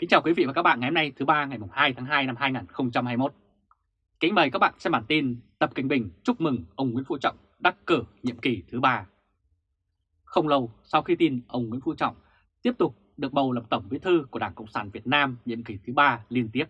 Kính chào quý vị và các bạn ngày hôm nay thứ ba ngày 2 tháng 2 năm 2021. Kính mời các bạn xem bản tin Tập Cảnh Bình chúc mừng ông Nguyễn Phú Trọng đắc cử nhiệm kỳ thứ ba. Không lâu sau khi tin ông Nguyễn Phú Trọng tiếp tục được bầu làm Tổng Bí thư của Đảng Cộng sản Việt Nam nhiệm kỳ thứ ba liên tiếp,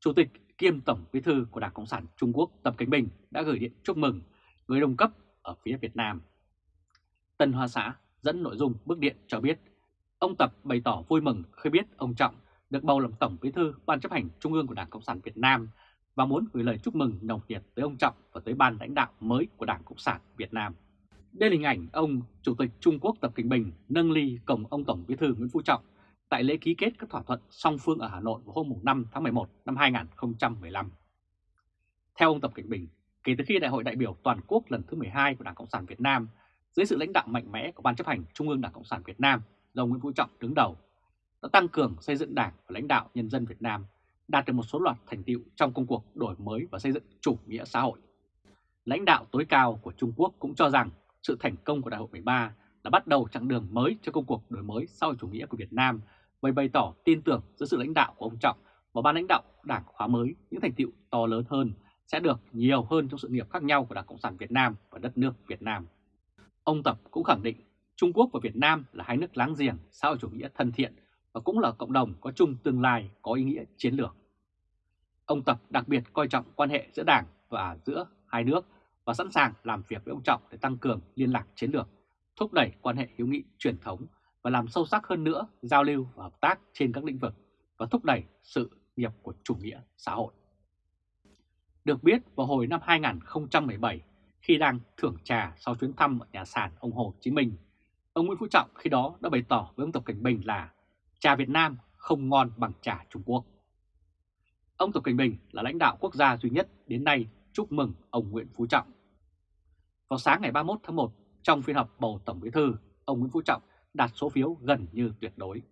Chủ tịch kiêm Tổng Bí thư của Đảng Cộng sản Trung Quốc Tập Cảnh Bình đã gửi điện chúc mừng người đồng cấp ở phía Việt Nam. Tân Hoa Xã dẫn nội dung bức điện cho biết Ông Tập bày tỏ vui mừng khi biết ông Trọng được bầu làm Tổng Bí thư Ban chấp hành Trung ương của Đảng Cộng sản Việt Nam và muốn gửi lời chúc mừng nồng nhiệt tới ông Trọng và tới ban lãnh đạo mới của Đảng Cộng sản Việt Nam. Đây là hình ảnh ông Chủ tịch Trung Quốc Tập Cận Bình nâng ly cùng ông Tổng Bí thư Nguyễn Phú Trọng tại lễ ký kết các thỏa thuận song phương ở Hà Nội vào hôm 5 tháng 11 năm 2015. Theo ông Tập Cận Bình, kể từ khi Đại hội đại biểu toàn quốc lần thứ 12 của Đảng Cộng sản Việt Nam dưới sự lãnh đạo mạnh mẽ của Ban chấp hành Trung ương Đảng Cộng sản Việt Nam do Nguyễn Phú Trọng đứng đầu, đã tăng cường xây dựng đảng và lãnh đạo nhân dân Việt Nam, đạt được một số loạt thành tiệu trong công cuộc đổi mới và xây dựng chủ nghĩa xã hội. Lãnh đạo tối cao của Trung Quốc cũng cho rằng sự thành công của Đại hội 13 là bắt đầu chặng đường mới cho công cuộc đổi mới xã hội chủ nghĩa của Việt Nam và bày tỏ tin tưởng giữa sự lãnh đạo của ông Trọng và ban lãnh đạo đảng khóa mới những thành tiệu to lớn hơn sẽ được nhiều hơn trong sự nghiệp khác nhau của Đảng Cộng sản Việt Nam và đất nước Việt Nam. Ông Tập cũng khẳng định Trung Quốc và Việt Nam là hai nước láng giềng xã hội chủ nghĩa thân thiện và cũng là cộng đồng có chung tương lai có ý nghĩa chiến lược. Ông Tập đặc biệt coi trọng quan hệ giữa Đảng và giữa hai nước và sẵn sàng làm việc với ông Trọng để tăng cường liên lạc chiến lược, thúc đẩy quan hệ hữu nghị truyền thống và làm sâu sắc hơn nữa giao lưu và hợp tác trên các lĩnh vực và thúc đẩy sự nghiệp của chủ nghĩa xã hội. Được biết vào hồi năm 2017, khi đang thưởng trà sau chuyến thăm ở nhà sàn ông Hồ Chí Minh, Ông Nguyễn Phú Trọng khi đó đã bày tỏ với ông Tập Cảnh Bình là trà Việt Nam không ngon bằng trà Trung Quốc. Ông Tập Cảnh Bình là lãnh đạo quốc gia duy nhất đến nay chúc mừng ông Nguyễn Phú Trọng. Vào sáng ngày 31 tháng 1, trong phiên họp bầu Tổng Bí Thư, ông Nguyễn Phú Trọng đạt số phiếu gần như tuyệt đối.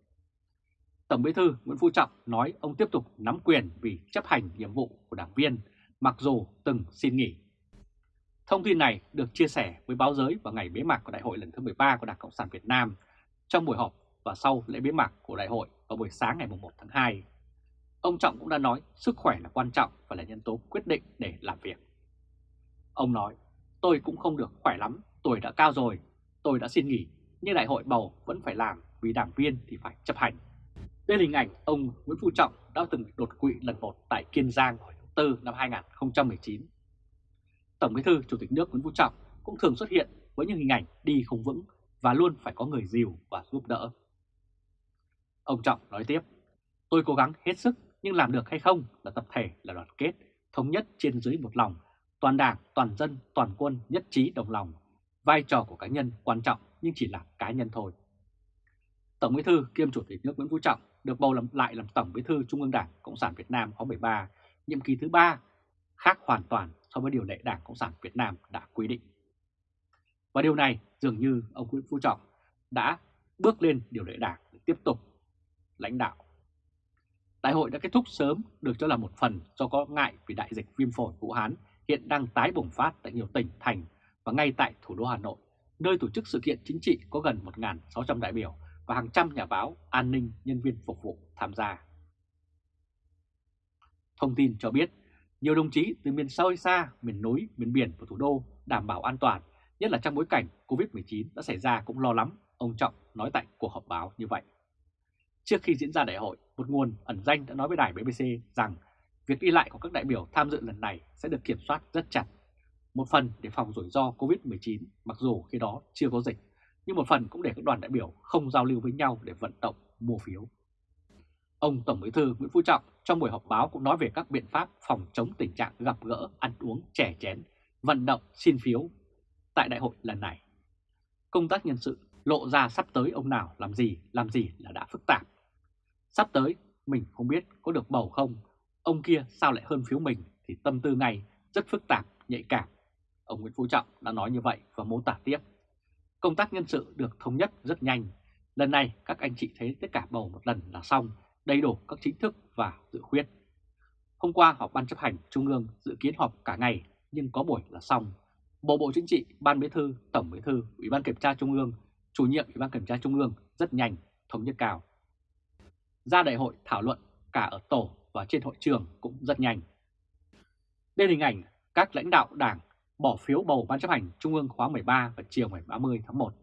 Tổng Bí Thư Nguyễn Phú Trọng nói ông tiếp tục nắm quyền vì chấp hành nhiệm vụ của đảng viên, mặc dù từng xin nghỉ Thông tin này được chia sẻ với báo giới vào ngày bế mạc của đại hội lần thứ 13 của Đảng Cộng sản Việt Nam trong buổi họp và sau lễ bế mạc của đại hội vào buổi sáng ngày 1 tháng 2. Ông Trọng cũng đã nói sức khỏe là quan trọng và là nhân tố quyết định để làm việc. Ông nói, tôi cũng không được khỏe lắm, tuổi đã cao rồi, tôi đã xin nghỉ, nhưng đại hội bầu vẫn phải làm vì đảng viên thì phải chấp hành. Đây là hình ảnh ông Nguyễn Phú Trọng đã từng đột quỵ lần một tại Kiên Giang hồi tháng 4 năm 2019 Tổng Bí thư Chủ tịch nước Nguyễn Phú Trọng cũng thường xuất hiện với những hình ảnh đi không vững và luôn phải có người dìu và giúp đỡ. Ông Trọng nói tiếp, tôi cố gắng hết sức nhưng làm được hay không là tập thể là đoàn kết, thống nhất trên dưới một lòng, toàn đảng, toàn dân, toàn quân nhất trí đồng lòng. Vai trò của cá nhân quan trọng nhưng chỉ là cá nhân thôi. Tổng Bí thư kiêm Chủ tịch nước Nguyễn Phú Trọng được bầu làm lại làm Tổng Bí thư Trung ương Đảng Cộng sản Việt Nam khóa 13, nhiệm kỳ thứ 3, khác hoàn toàn so với điều lệ Đảng Cộng sản Việt Nam đã quy định. Và điều này dường như ông Nguyễn Phú Trọng đã bước lên điều lệ Đảng để tiếp tục lãnh đạo. Đại hội đã kết thúc sớm được cho là một phần do có ngại vì đại dịch viêm phổi Vũ Hán hiện đang tái bùng phát tại nhiều tỉnh, thành và ngay tại thủ đô Hà Nội, nơi tổ chức sự kiện chính trị có gần 1.600 đại biểu và hàng trăm nhà báo, an ninh, nhân viên phục vụ tham gia. Thông tin cho biết nhiều đồng chí từ miền sâu xa, miền núi, miền biển và thủ đô đảm bảo an toàn, nhất là trong bối cảnh Covid-19 đã xảy ra cũng lo lắm, ông Trọng nói tại cuộc họp báo như vậy. Trước khi diễn ra đại hội, một nguồn ẩn danh đã nói với đài BBC rằng việc đi lại của các đại biểu tham dự lần này sẽ được kiểm soát rất chặt. Một phần để phòng rủi ro Covid-19 mặc dù khi đó chưa có dịch, nhưng một phần cũng để các đoàn đại biểu không giao lưu với nhau để vận động mua phiếu. Ông Tổng Bí thư Nguyễn Phú Trọng trong buổi họp báo cũng nói về các biện pháp phòng chống tình trạng gặp gỡ, ăn uống, trẻ chén, vận động, xin phiếu tại đại hội lần này. Công tác nhân sự lộ ra sắp tới ông nào làm gì, làm gì là đã phức tạp. Sắp tới mình không biết có được bầu không, ông kia sao lại hơn phiếu mình thì tâm tư ngay rất phức tạp, nhạy cảm. Ông Nguyễn Phú Trọng đã nói như vậy và mô tả tiếp. Công tác nhân sự được thống nhất rất nhanh. Lần này các anh chị thấy tất cả bầu một lần là xong đầy đủ các chính thức và dự khuyết. Hôm qua họp Ban chấp hành Trung ương dự kiến họp cả ngày nhưng có buổi là xong. Bộ Bộ Chính trị, Ban Bí thư, Tổng Bí thư, Ủy ban Kiểm tra Trung ương, chủ nhiệm Ủy ban Kiểm tra Trung ương rất nhanh, thống nhất cao. ra đại hội thảo luận cả ở tổ và trên hội trường cũng rất nhanh. Đây hình ảnh các lãnh đạo đảng bỏ phiếu bầu Ban chấp hành Trung ương khóa 13 vào chiều ngày 30 tháng 1.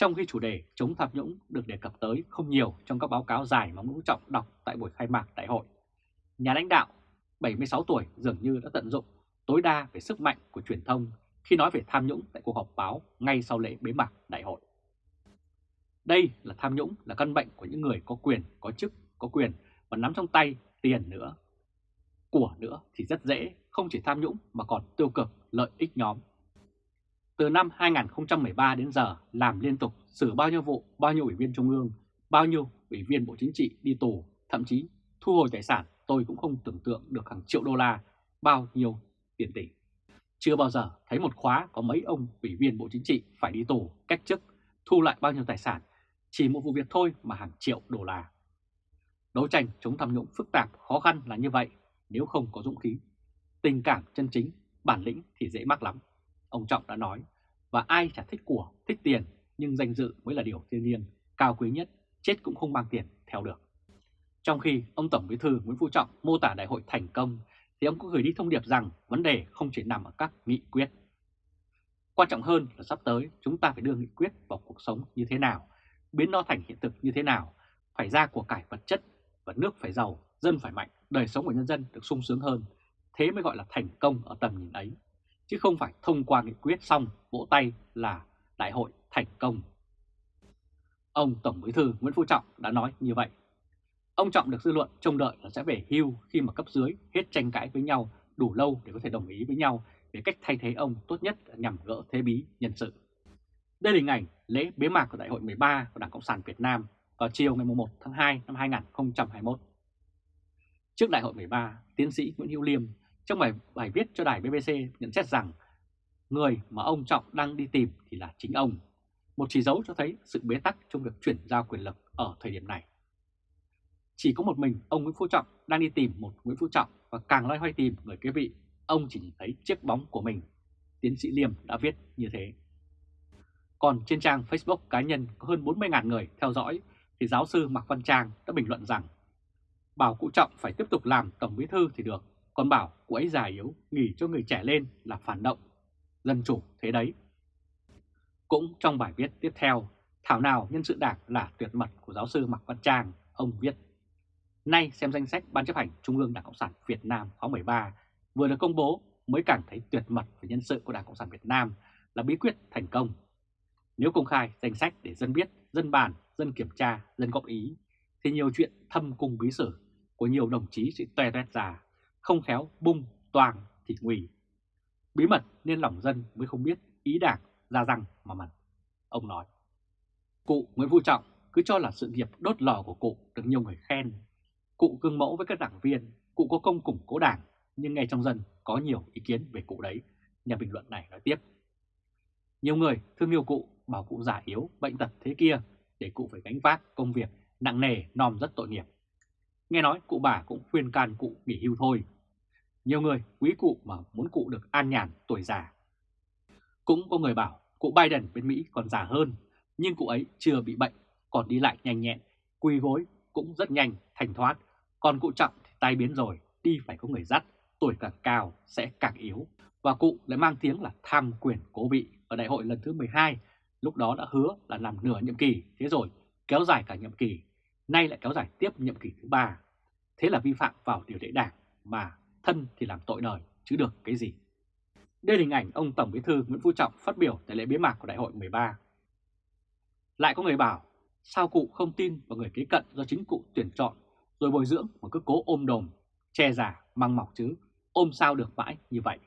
Trong khi chủ đề chống tham nhũng được đề cập tới không nhiều trong các báo cáo dài mà Nguyễn Trọng đọc tại buổi khai mạc đại hội, nhà lãnh đạo 76 tuổi dường như đã tận dụng tối đa về sức mạnh của truyền thông khi nói về tham nhũng tại cuộc họp báo ngay sau lễ bế mạc đại hội. Đây là tham nhũng là căn bệnh của những người có quyền, có chức, có quyền và nắm trong tay tiền nữa. Của nữa thì rất dễ, không chỉ tham nhũng mà còn tiêu cực, lợi ích nhóm. Từ năm 2013 đến giờ làm liên tục xử bao nhiêu vụ, bao nhiêu ủy viên trung ương, bao nhiêu ủy viên Bộ Chính trị đi tù, thậm chí thu hồi tài sản tôi cũng không tưởng tượng được hàng triệu đô la, bao nhiêu tiền tỷ. Chưa bao giờ thấy một khóa có mấy ông ủy viên Bộ Chính trị phải đi tù, cách chức, thu lại bao nhiêu tài sản, chỉ một vụ việc thôi mà hàng triệu đô la. Đấu tranh chống tham nhũng phức tạp, khó khăn là như vậy nếu không có dũng khí. Tình cảm chân chính, bản lĩnh thì dễ mắc lắm. Ông Trọng đã nói, và ai chả thích của, thích tiền, nhưng danh dự mới là điều thiên nhiên, cao quý nhất, chết cũng không mang tiền theo được. Trong khi ông Tổng Bí thư Nguyễn Phú Trọng mô tả đại hội thành công, thì ông cũng gửi đi thông điệp rằng vấn đề không chỉ nằm ở các nghị quyết. Quan trọng hơn là sắp tới chúng ta phải đưa nghị quyết vào cuộc sống như thế nào, biến nó thành hiện thực như thế nào, phải ra của cải vật chất và nước phải giàu, dân phải mạnh, đời sống của nhân dân được sung sướng hơn. Thế mới gọi là thành công ở tầm nhìn ấy, chứ không phải thông qua nghị quyết xong vỗ tay là đại hội thành công. Ông Tổng Bí thư Nguyễn Phú Trọng đã nói như vậy. Ông Trọng được dư luận trông đợi là sẽ về hưu khi mà cấp dưới hết tranh cãi với nhau đủ lâu để có thể đồng ý với nhau về cách thay thế ông tốt nhất nhằm gỡ thế bí nhân sự. Đây là hình ảnh lễ bế mạc của Đại hội 13 của Đảng Cộng sản Việt Nam vào chiều ngày 1 tháng 2 năm 2021. Trước Đại hội 13, tiến sĩ Nguyễn Hữu Liêm trong bài, bài viết cho đài BBC nhận xét rằng người mà ông Trọng đang đi tìm thì là chính ông, một chỉ dấu cho thấy sự bế tắc trong việc chuyển giao quyền lực ở thời điểm này. Chỉ có một mình ông Nguyễn Phú Trọng đang đi tìm một Nguyễn Phú Trọng và càng loay hoay tìm người kế vị, ông chỉ nhìn thấy chiếc bóng của mình. Tiến sĩ Liêm đã viết như thế. Còn trên trang Facebook cá nhân có hơn 40.000 người theo dõi thì giáo sư Mạc Văn Trang đã bình luận rằng bảo cụ Trọng phải tiếp tục làm tổng bí thư thì được, còn bảo cô ấy già yếu, nghỉ cho người trẻ lên là phản động. Dân chủ thế đấy. Cũng trong bài viết tiếp theo, thảo nào nhân sự đảng là tuyệt mật của giáo sư Mạc Văn Trang, ông viết Nay xem danh sách Ban chấp hành Trung ương Đảng Cộng sản Việt Nam khóa 13 vừa được công bố mới càng thấy tuyệt mật về nhân sự của Đảng Cộng sản Việt Nam là bí quyết thành công. Nếu công khai danh sách để dân biết, dân bàn, dân kiểm tra, dân góp ý, thì nhiều chuyện thâm cung bí sử của nhiều đồng chí sẽ toe toét ra, không khéo bung, toàn thì nguy. Bí mật nên lòng dân mới không biết ý đảng ra răng mà mật. Ông nói, cụ Nguyễn Phú Trọng cứ cho là sự nghiệp đốt lò của cụ được nhiều người khen Cụ gương mẫu với các đảng viên, cụ có công củng cố đảng, nhưng ngay trong dân có nhiều ý kiến về cụ đấy, nhà bình luận này nói tiếp. Nhiều người thương yêu cụ, bảo cụ già yếu, bệnh tật thế kia, để cụ phải gánh vác công việc nặng nề, nòm rất tội nghiệp. Nghe nói cụ bà cũng khuyên can cụ nghỉ hưu thôi. Nhiều người quý cụ mà muốn cụ được an nhàn tuổi già. Cũng có người bảo cụ Biden bên Mỹ còn già hơn, nhưng cụ ấy chưa bị bệnh, còn đi lại nhanh nhẹn, quỳ gối cũng rất nhanh, thành thoát, còn cụ Trọng thì tai biến rồi, đi phải có người dắt, tuổi càng cao sẽ càng yếu. Và cụ lại mang tiếng là tham quyền cố vị ở đại hội lần thứ 12, lúc đó đã hứa là làm nửa nhiệm kỳ, thế rồi kéo dài cả nhiệm kỳ, nay lại kéo dài tiếp nhiệm kỳ thứ ba. Thế là vi phạm vào điều lệ đảng mà thân thì làm tội đời chứ được cái gì. Đây là hình ảnh ông Tổng Bí thư Nguyễn Phú Trọng phát biểu tại lễ bế mạc của đại hội 13. Lại có người bảo, sao cụ không tin vào người kế cận do chính cụ tuyển chọn rồi bồi dưỡng mà cứ cố ôm đồm, che giả, măng mọc chứ, ôm sao được mãi như vậy.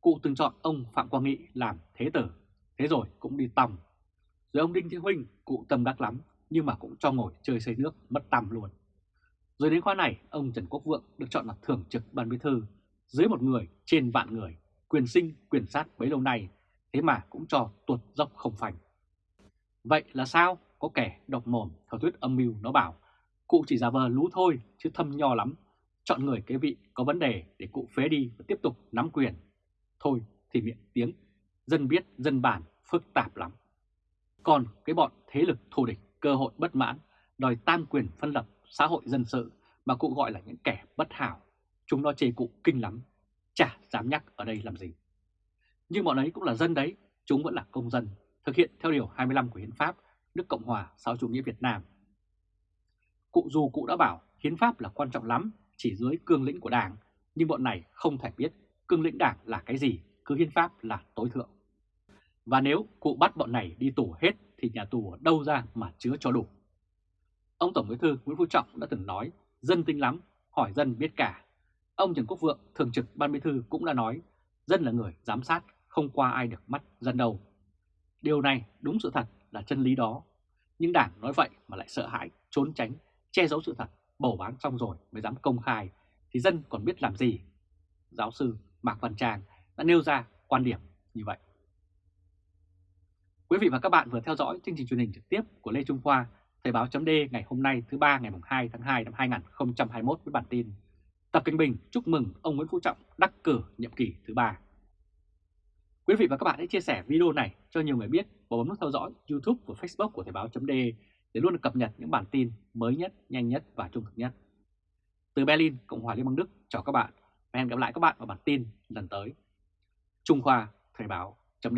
Cụ từng chọn ông Phạm Quang Nghị làm thế tử, thế rồi cũng đi tòng. Rồi ông Đinh Thế Huynh, cụ tâm đắc lắm, nhưng mà cũng cho ngồi chơi xây nước mất tăm luôn. Rồi đến khóa này, ông Trần Quốc Vượng được chọn là thường trực ban bí thư, dưới một người trên vạn người, quyền sinh, quyền sát bấy lâu nay, thế mà cũng cho tuột dốc không phanh. Vậy là sao? Có kẻ độc mồm theo thuyết âm mưu nó bảo Cụ chỉ giả vờ lú thôi chứ thâm nho lắm. Chọn người kế vị có vấn đề để cụ phế đi và tiếp tục nắm quyền. Thôi thì miệng tiếng, dân biết, dân bản, phức tạp lắm. Còn cái bọn thế lực thù địch, cơ hội bất mãn đòi tam quyền phân lập xã hội dân sự mà cụ gọi là những kẻ bất hảo. Chúng nó chê cụ kinh lắm, chả dám nhắc ở đây làm gì. Nhưng bọn ấy cũng là dân đấy, chúng vẫn là công dân, thực hiện theo Điều 25 của Hiến pháp nước Cộng hòa xã chủ nghĩa Việt Nam. Cụ dù cụ đã bảo Hiến pháp là quan trọng lắm, chỉ dưới cương lĩnh của Đảng, nhưng bọn này không thể biết cương lĩnh Đảng là cái gì, cứ Hiến pháp là tối thượng. Và nếu cụ bắt bọn này đi tù hết thì nhà tù ở đâu ra mà chứa cho đủ. Ông Tổng Bí thư Nguyễn Phú Trọng đã từng nói, dân tinh lắm, hỏi dân biết cả. Ông Trần Quốc Vượng, Thường trực Ban Bí thư cũng đã nói, dân là người giám sát, không qua ai được mắt dân đâu. Điều này đúng sự thật là chân lý đó. Nhưng Đảng nói vậy mà lại sợ hãi, trốn tránh, che giấu sự thật, bầu bán xong rồi mới dám công khai, thì dân còn biết làm gì? Giáo sư Mạc Văn Tràng đã nêu ra quan điểm như vậy. Quý vị và các bạn vừa theo dõi chương trình truyền hình trực tiếp của Lê Trung Khoa, Thời báo chấm ngày hôm nay thứ ba ngày 2 tháng 2 năm 2021 với bản tin Tập Kinh Bình chúc mừng ông Nguyễn Phú Trọng đắc cử nhiệm kỳ thứ ba. Quý vị và các bạn hãy chia sẻ video này cho nhiều người biết và bấm nút theo dõi YouTube và Facebook của Thời báo chấm để luôn được cập nhật những bản tin mới nhất, nhanh nhất và trung thực nhất. Từ Berlin, Cộng hòa Liên bang Đức, chào các bạn và hẹn gặp lại các bạn vào bản tin lần tới. Trung Khoa Thời báo chấm